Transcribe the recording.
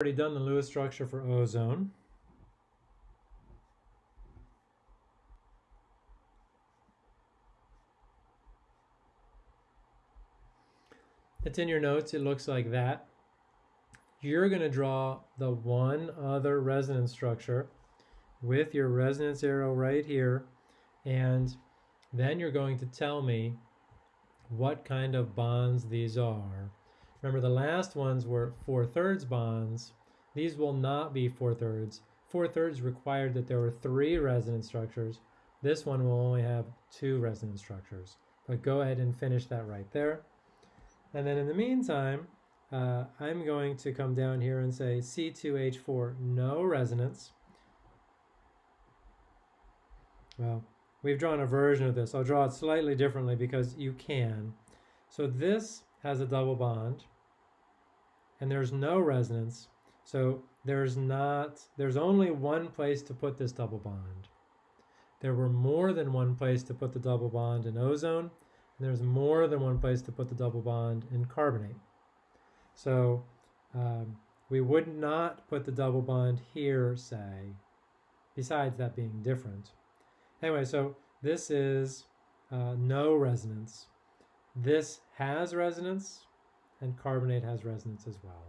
already done the Lewis structure for ozone. It's in your notes, it looks like that. You're going to draw the one other resonance structure with your resonance arrow right here, and then you're going to tell me what kind of bonds these are. Remember the last ones were four-thirds bonds. These will not be four-thirds. Four-thirds required that there were three resonance structures. This one will only have two resonance structures. But go ahead and finish that right there. And then in the meantime, uh, I'm going to come down here and say C2H4, no resonance. Well, we've drawn a version of this. I'll draw it slightly differently because you can. So this has a double bond and there's no resonance. So there's not, there's only one place to put this double bond. There were more than one place to put the double bond in ozone, and there's more than one place to put the double bond in carbonate. So um, we would not put the double bond here, say, besides that being different. Anyway, so this is uh, no resonance. This has resonance, and carbonate has resonance as well.